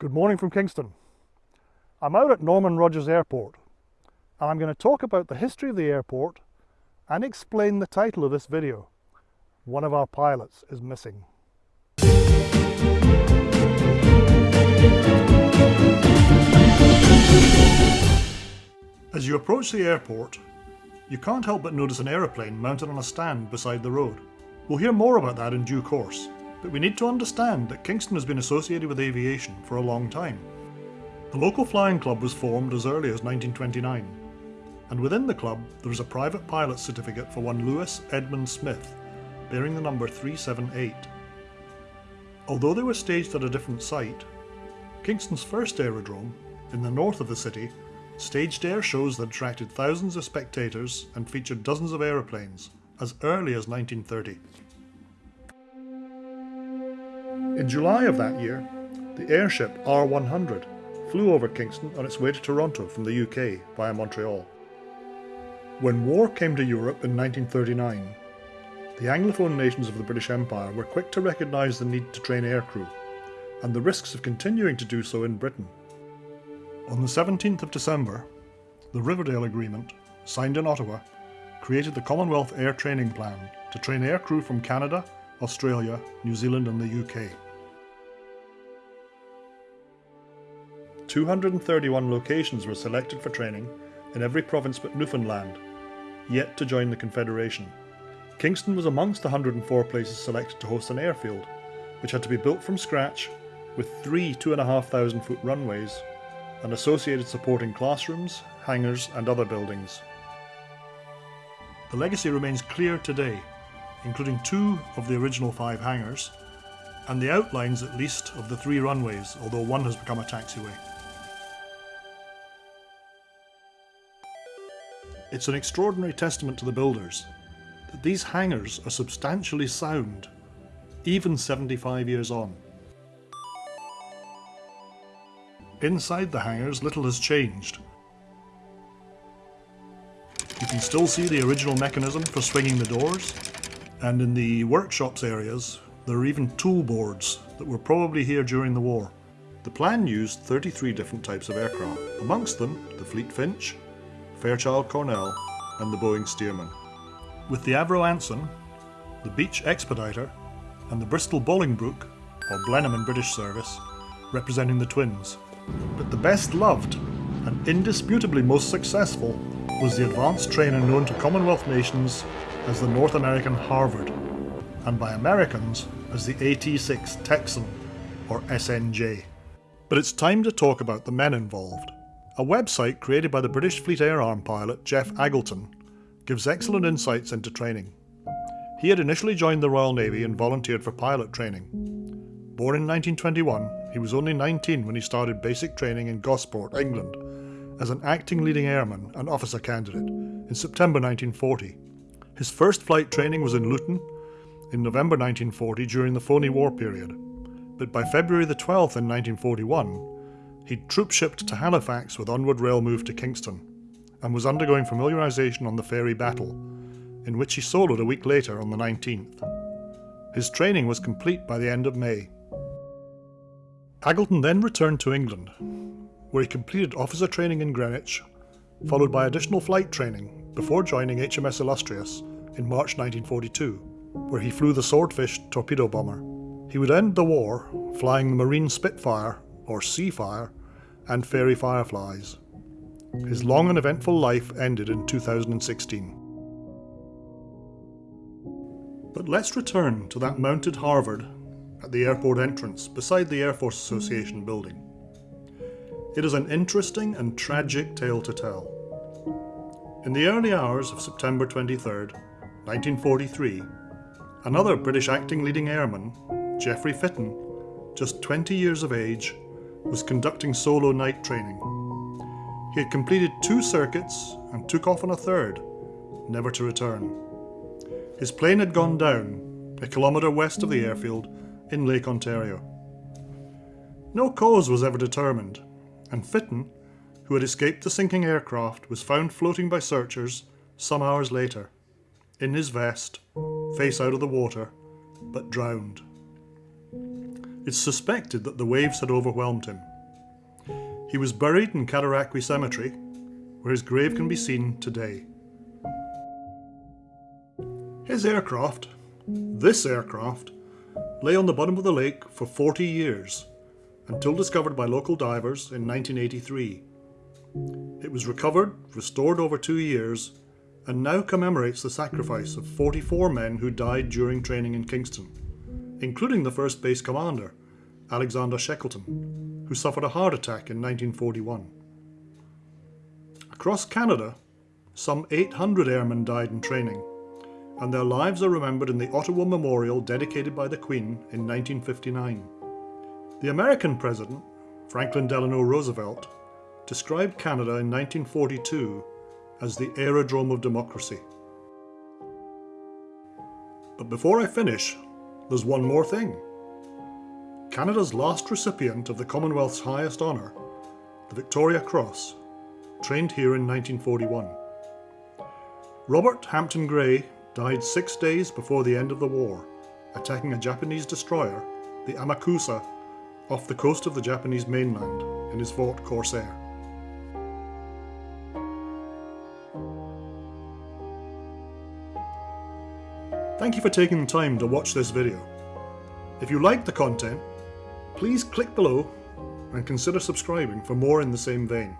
Good morning from Kingston. I'm out at Norman Rogers Airport and I'm going to talk about the history of the airport and explain the title of this video. One of our pilots is missing. As you approach the airport, you can't help but notice an aeroplane mounted on a stand beside the road. We'll hear more about that in due course, but we need to understand that Kingston has been associated with aviation for a long time. The local flying club was formed as early as 1929, and within the club there is a private pilot certificate for one Lewis Edmund Smith, bearing the number 378. Although they were staged at a different site, Kingston's first aerodrome, in the north of the city, staged air shows that attracted thousands of spectators and featured dozens of aeroplanes as early as 1930. In July of that year, the airship R100 flew over Kingston on its way to Toronto from the UK via Montreal. When war came to Europe in 1939, the Anglophone nations of the British Empire were quick to recognise the need to train aircrew, and the risks of continuing to do so in Britain. On the 17th of December, the Riverdale Agreement, signed in Ottawa, created the Commonwealth Air Training Plan to train aircrew from Canada, Australia, New Zealand and the UK. 231 locations were selected for training in every province but Newfoundland, yet to join the Confederation. Kingston was amongst the 104 places selected to host an airfield, which had to be built from scratch with three 2,500 foot runways and associated supporting classrooms, hangars and other buildings. The legacy remains clear today, including two of the original five hangars, and the outlines at least of the three runways, although one has become a taxiway. It's an extraordinary testament to the builders that these hangars are substantially sound, even 75 years on. Inside the hangars little has changed. You can still see the original mechanism for swinging the doors, and in the workshops areas there are even tool boards that were probably here during the war. The plan used 33 different types of aircraft, amongst them the Fleet Finch, Fairchild Cornell and the Boeing Stearman. With the Avro Anson, the Beech Expediter and the Bristol Bolingbroke, or Blenheim in British service, representing the twins. But the best loved and indisputably most successful was the advanced trainer known to Commonwealth nations as the North American Harvard, and by Americans as the AT-6 Texan, or SNJ. But it's time to talk about the men involved. A website created by the British Fleet Air Arm pilot Jeff Aggleton gives excellent insights into training. He had initially joined the Royal Navy and volunteered for pilot training. Born in 1921, he was only 19 when he started basic training in Gosport, England, as an acting leading airman and officer candidate in September 1940. His first flight training was in Luton in November 1940 during the phony war period, but by February the 12th in 1941, He'd troop shipped to Halifax with onward rail move to Kingston, and was undergoing familiarisation on the Fairey Battle, in which he soloed a week later on the 19th. His training was complete by the end of May. Aggleton then returned to England, where he completed officer training in Greenwich, followed by additional flight training before joining HMS Illustrious in March 1942, where he flew the Swordfish torpedo bomber. He would end the war flying the Marine Spitfire, or Seafire, and Fairey Fireflies. His long and eventful life ended in 2016. But let's return to that mounted Harvard at the airport entrance beside the Air Force Association building. It is an interesting and tragic tale to tell. In the early hours of September 23, 1943, another British acting leading airman, Geoffrey Fitton, just 20 years of age, was conducting solo night training. He had completed two circuits and took off on a third, never to return. His plane had gone down, a kilometre west of the airfield, in Lake Ontario. No cause was ever determined, and Fitton, who had escaped the sinking aircraft, was found floating by searchers some hours later, in his vest, face out of the water, but drowned. It's suspected that the waves had overwhelmed him. He was buried in Cataraqui Cemetery, where his grave can be seen today. His aircraft, this aircraft, lay on the bottom of the lake for 40 years, until discovered by local divers in 1983. It was recovered, restored over two years, and now commemorates the sacrifice of 44 men who died during training in Kingston, including the first base commander, Alexander Shackleton, who suffered a heart attack in 1941. Across Canada, some 800 airmen died in training, and their lives are remembered in the Ottawa Memorial dedicated by the Queen in 1959. The American President, Franklin Delano Roosevelt, described Canada in 1942 as the aerodrome of democracy. But before I finish, there's one more thing. Canada's last recipient of the Commonwealth's highest honour, the Victoria Cross, trained here in 1941. Robert Hampton Gray died six days before the end of the war, attacking a Japanese destroyer, the Amakusa, off the coast of the Japanese mainland in his Vought Corsair. Thank you for taking the time to watch this video. If you liked the content, please click below and consider subscribing for more in the same vein.